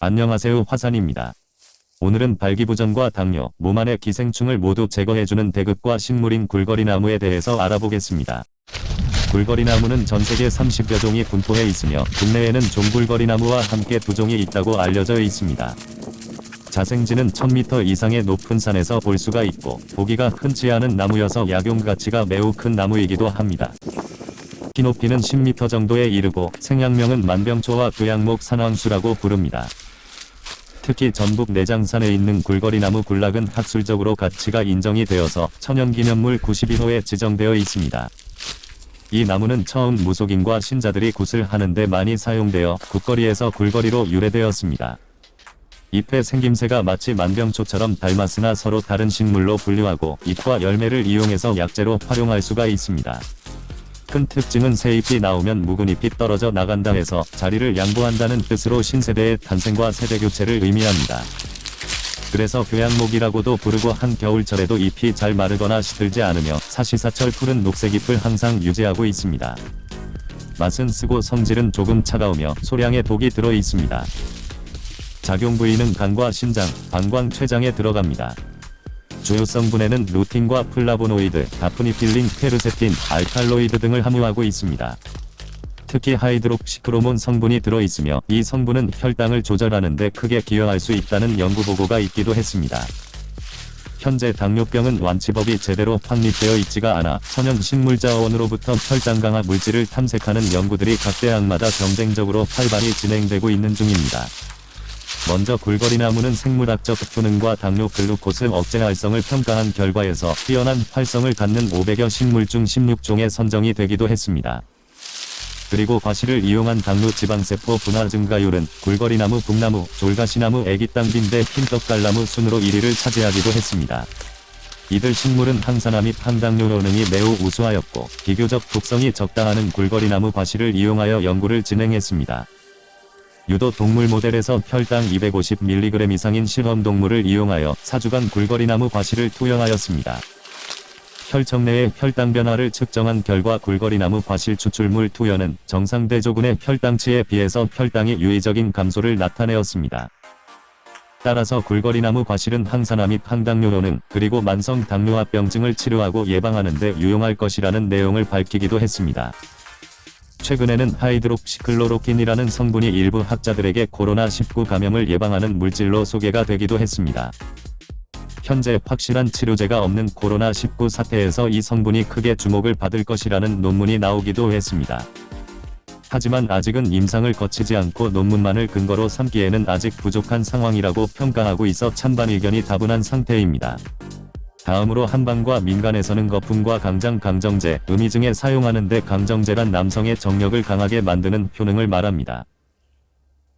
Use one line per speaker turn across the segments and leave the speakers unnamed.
안녕하세요 화산입니다. 오늘은 발기부전과 당뇨, 몸 안의 기생충을 모두 제거해주는 대극과 식물인 굴거리나무에 대해서 알아보겠습니다. 굴거리나무는 전세계 30여 종이 분포해 있으며 국내에는 종굴거리나무와 함께 두 종이 있다고 알려져 있습니다. 자생지는 1000m 이상의 높은 산에서 볼 수가 있고 보기가 흔치 않은 나무여서 약용 가치가 매우 큰 나무이기도 합니다. 키 높이는 10m 정도에 이르고 생양명은 만병초와 교양목 산왕수라고 부릅니다. 특히 전북 내장산에 있는 굴거리나무 굴락은 학술적으로 가치가 인정이 되어서 천연기념물 91호에 지정되어 있습니다. 이 나무는 처음 무속인과 신자들이 굿을 하는데 많이 사용되어 국거리에서 굴거리로 유래되었습니다. 잎의 생김새가 마치 만병초처럼 닮았으나 서로 다른 식물로 분류하고 잎과 열매를 이용해서 약재로 활용할 수가 있습니다. 큰 특징은 새 잎이 나오면 묵은 잎이 떨어져 나간다 해서 자리를 양보한다는 뜻으로 신세대의 탄생과 세대교체를 의미합니다. 그래서 교양목이라고도 부르고 한겨울철에도 잎이 잘 마르거나 시들지 않으며 사시사철 푸른 녹색 잎을 항상 유지하고 있습니다. 맛은 쓰고 성질은 조금 차가우며 소량의 독이 들어 있습니다. 작용 부위는 간과 신장, 방광, 췌장에 들어갑니다. 주요 성분에는 루틴과 플라보노이드, 다프니필린, 퀘르세틴, 알칼로이드 등을 함유하고 있습니다. 특히 하이드록시크로몬 성분이 들어있으며 이 성분은 혈당을 조절하는 데 크게 기여할 수 있다는 연구 보고가 있기도 했습니다. 현재 당뇨병은 완치법이 제대로 확립되어 있지가 않아 천연 식물자원으로부터 혈당 강화 물질을 탐색하는 연구들이 각 대학마다 경쟁적으로 활발히 진행되고 있는 중입니다. 먼저 굴거리나무는 생물학적 효능과 당뇨 글루코스 억제 활성을 평가한 결과에서 뛰어난 활성을 갖는 500여 식물 중 16종에 선정이 되기도 했습니다. 그리고 과실을 이용한 당뇨 지방세포 분화 증가율은 굴거리나무, 북나무, 졸가시나무, 애기땅 빈대, 흰떡갈나무 순으로 1위를 차지하기도 했습니다. 이들 식물은 항산화 및 항당뇨 효능이 매우 우수하였고 비교적 독성이 적당하는 굴거리나무 과실을 이용하여 연구를 진행했습니다. 유도 동물 모델에서 혈당 250mg 이상인 실험 동물을 이용하여 4주간 굴거리나무 과실을 투여하였습니다. 혈청 내의 혈당 변화를 측정한 결과 굴거리나무 과실 추출물 투여는 정상 대조군의 혈당치에 비해서 혈당의 유의적인 감소를 나타내었습니다. 따라서 굴거리나무 과실은 항산화 및 항당뇨 효능 그리고 만성 당뇨합병증을 치료하고 예방하는 데 유용할 것이라는 내용을 밝히기도 했습니다. 최근에는 하이드록시클로로킨이라는 성분이 일부 학자들에게 코로나19 감염을 예방하는 물질로 소개가 되기도 했습니다. 현재 확실한 치료제가 없는 코로나19 사태에서 이 성분이 크게 주목을 받을 것이라는 논문이 나오기도 했습니다. 하지만 아직은 임상을 거치지 않고 논문만을 근거로 삼기에는 아직 부족한 상황이라고 평가하고 있어 찬반 의견이 다분한 상태입니다. 다음으로 한방과 민간에서는 거품과 강장 강정제, 음이증에 사용하는데 강정제란 남성의 정력을 강하게 만드는 효능을 말합니다.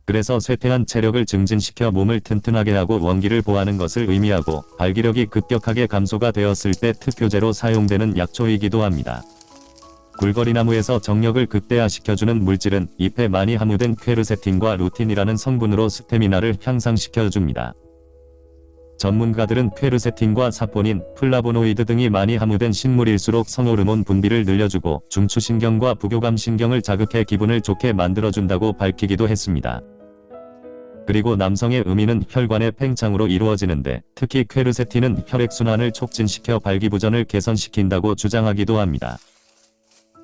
그래서 쇠퇴한 체력을 증진시켜 몸을 튼튼하게 하고 원기를 보하는 것을 의미하고 발기력이 급격하게 감소가 되었을 때 특효제로 사용되는 약초이기도 합니다. 굴거리나무에서 정력을 극대화시켜주는 물질은 잎에 많이 함유된 퀘르세틴과 루틴이라는 성분으로 스태미나를 향상시켜줍니다. 전문가들은 퀘르세틴과 사포닌, 플라보노이드 등이 많이 함유된 식물일수록 성호르몬 분비를 늘려주고 중추신경과 부교감 신경을 자극해 기분을 좋게 만들어준다고 밝히기도 했습니다. 그리고 남성의 음위는 혈관의 팽창으로 이루어지는데 특히 퀘르세틴은 혈액순환을 촉진시켜 발기부전을 개선시킨다고 주장하기도 합니다.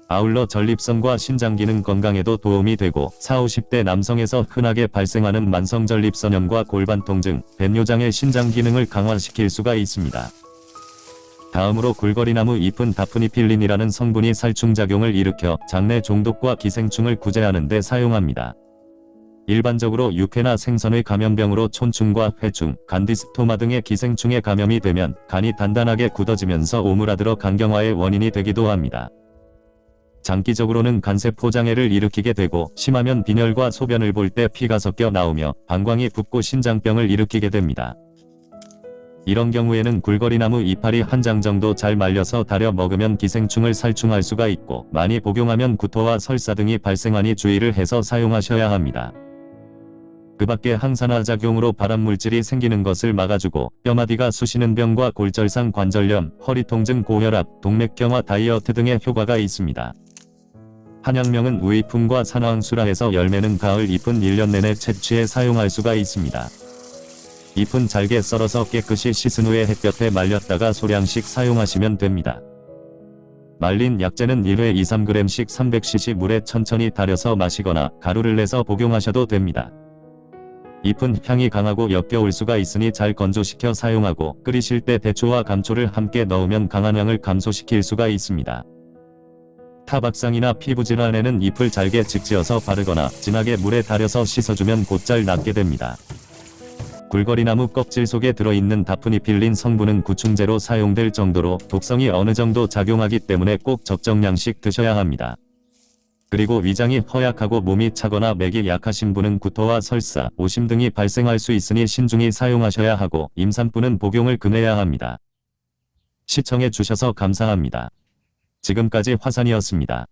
아울러 전립선과 신장기능 건강에도 도움이 되고 40, 50대 남성에서 흔하게 발생하는 만성전립선염과 골반통증, 배뇨장애 신장기능을 강화시킬 수가 있습니다. 다음으로 굴거리나무 잎은 다프니필린이라는 성분이 살충작용을 일으켜 장내 종독과 기생충을 구제하는 데 사용합니다. 일반적으로 육회나 생선의 감염병으로 촌충과 회충, 간디스토마 등의 기생충에 감염이 되면 간이 단단하게 굳어지면서 오므라들어 간경화의 원인이 되기도 합니다. 장기적으로는 간세포 장애를 일으키게 되고 심하면 빈혈과 소변을 볼 때 피가 섞여 나오며 방광이 붓고 신장병을 일으키게 됩니다. 이런 경우에는 굴거리나무 이파리 한 장 정도 잘 말려서 달여 먹으면 기생충을 살충할 수가 있고 많이 복용하면 구토와 설사 등이 발생하니 주의를 해서 사용하셔야 합니다. 그 밖에 항산화 작용으로 발암물질이 생기는 것을 막아주고 뼈마디가 쑤시는 병과 골절상 관절염, 허리 통증 고혈압, 동맥경화 다이어트 등의 효과가 있습니다. 한약명은 우이품과 산화항수라해서 열매는 가을 잎은 1년 내내 채취해 사용할 수가 있습니다. 잎은 잘게 썰어서 깨끗이 씻은 후에 햇볕에 말렸다가 소량씩 사용하시면 됩니다. 말린 약재는 1회 2-3g씩 300cc 물에 천천히 달여서 마시거나 가루를 내서 복용하셔도 됩니다. 잎은 향이 강하고 역겨울 수가 있으니 잘 건조시켜 사용하고 끓이실 때 대초와 감초를 함께 넣으면 강한 향을 감소시킬 수가 있습니다. 타박상이나 피부질환에는 잎을 잘게 직지어서 바르거나 진하게 물에 달여서 씻어주면 곧잘 낫게 됩니다. 굴거리나무 껍질 속에 들어있는 다프니필린 성분은 구충제로 사용될 정도로 독성이 어느 정도 작용하기 때문에 꼭 적정량씩 드셔야 합니다. 그리고 위장이 허약하고 몸이 차거나 맥이 약하신 분은 구토와 설사, 오심 등이 발생할 수 있으니 신중히 사용하셔야 하고 임산부는 복용을 금해야 합니다. 시청해 주셔서 감사합니다. 지금까지 화산이었습니다.